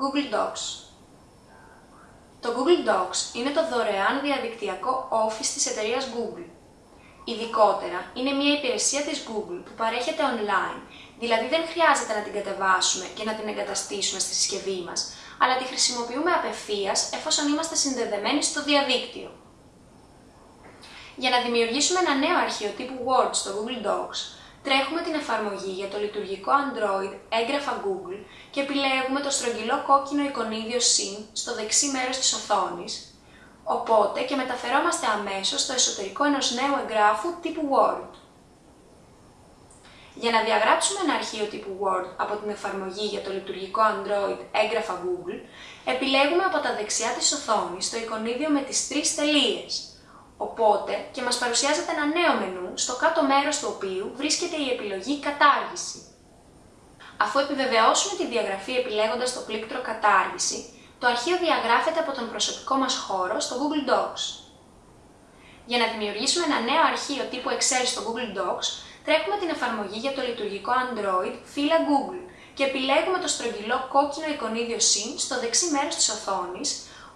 Google Docs Το Google Docs είναι το δωρεάν διαδικτυακό office της εταιρείας Google. Ειδικότερα, είναι μια υπηρεσία της Google που παρέχεται online, δηλαδή δεν χρειάζεται να την κατεβάσουμε και να την εγκαταστήσουμε στη συσκευή μας, αλλά τη χρησιμοποιούμε απευθείας εφόσον είμαστε συνδεδεμένοι στο διαδίκτυο. Για να δημιουργήσουμε ένα νέο αρχείο τύπου Word στο Google Docs, τρέχουμε την εφαρμογή για το λειτουργικό Android έγγραφα Google και επιλέγουμε το στρογγυλό κόκκινο εικονίδιο Syn στο δεξί μέρος της οθόνης, οπότε και μεταφερόμαστε αμέσως στο εσωτερικό ενός νέου εγγράφου τύπου Word. Για να διαγράψουμε ένα αρχείο τύπου Word από την εφαρμογή για το λειτουργικό Android έγγραφα Google, επιλέγουμε από τα δεξιά της οθόνης το εικονίδιο με τις τρεις τελείες, Οπότε και μας παρουσιάζεται ένα νέο μενού, στο κάτω μέρος του οποίου βρίσκεται η επιλογή «Κατάργηση». Αφού επιβεβαιώσουμε τη διαγραφή επιλέγοντας το πλήκτρο «Κατάργηση», το αρχείο διαγράφεται από τον προσωπικό μας χώρο στο Google Docs. Για να δημιουργήσουμε ένα νέο αρχείο τύπου Excel στο Google Docs, τρέχουμε την εφαρμογή για το λειτουργικό Android φύλλα Google και επιλέγουμε το στρογγυλό κόκκινο εικονίδιο Syn στο δεξί μέρος της οθόνης,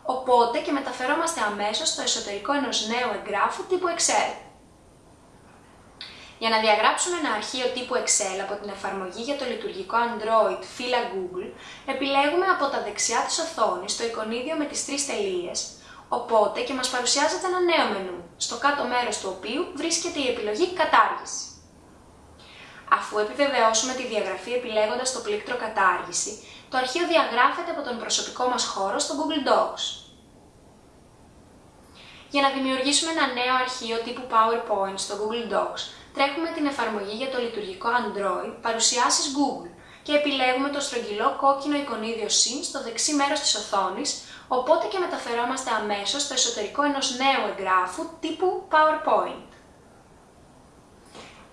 οπότε και μεταφερόμαστε αμέσως στο εσωτερικό ενός νέου εγγράφου τύπου Excel. Για να διαγράψουμε ένα αρχείο τύπου Excel από την εφαρμογή για το λειτουργικό Android φύλλα Google, επιλέγουμε από τα δεξιά της οθόνης το εικονίδιο με τις τρεις τελείες, οπότε και μας παρουσιάζεται ένα νέο μενού, στο κάτω μέρος του οποίου βρίσκεται η επιλογή «Κατάργηση». Αφού επιβεβαιώσουμε τη διαγραφή επιλέγοντας το πλήκτρο «Κατάργηση», το αρχείο διαγράφεται από τον προσωπικό μας χώρο στο Google Docs. Για να δημιουργήσουμε ένα νέο αρχείο τύπου PowerPoint στο Google Docs, τρέχουμε την εφαρμογή για το λειτουργικό Android «Παρουσιάσεις Google» και επιλέγουμε το στρογγυλό κόκκινο εικονίδιο Syn στο δεξί μέρος της οθόνης, οπότε και μεταφερόμαστε αμέσως στο εσωτερικό ενός νέου εγγράφου τύπου PowerPoint.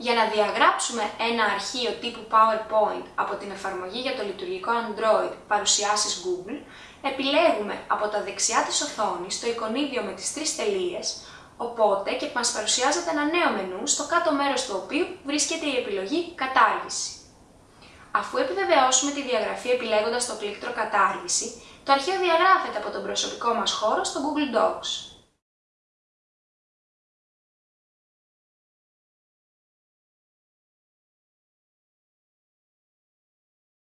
Για να διαγράψουμε ένα αρχείο τύπου PowerPoint από την εφαρμογή για το λειτουργικό Android παρουσιάσεις Google, επιλέγουμε από τα δεξιά της οθόνης το εικονίδιο με τις τρεις τελείες, οπότε και μας παρουσιάζεται ένα νέο μενού στο κάτω μέρος του οποίου βρίσκεται η επιλογή «Κατάργηση». Αφού επιβεβαιώσουμε τη διαγραφή επιλέγοντας το πλήκτρο «Κατάργηση», το αρχείο διαγράφεται από τον προσωπικό μας χώρο στο Google Docs.